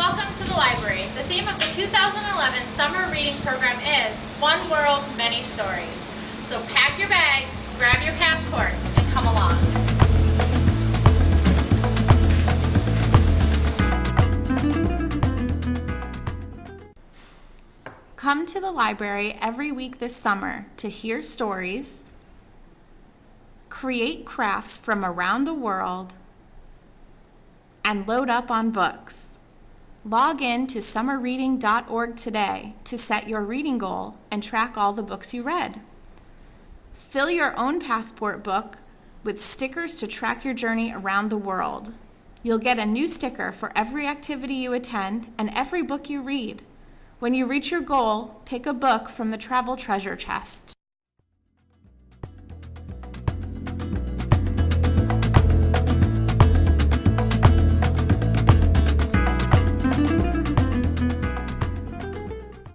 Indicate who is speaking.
Speaker 1: welcome to the library. The theme of the 2011 summer reading program is One World, Many Stories. So pack your bags, grab your passports, and come along.
Speaker 2: Come to the library every week this summer to hear stories, create crafts from around the world, and load up on books. Log in to summerreading.org today to set your reading goal and track all the books you read. Fill your own passport book with stickers to track your journey around the world. You'll get a new sticker for every activity you attend and every book you read. When you reach your goal, pick a book from the travel treasure chest.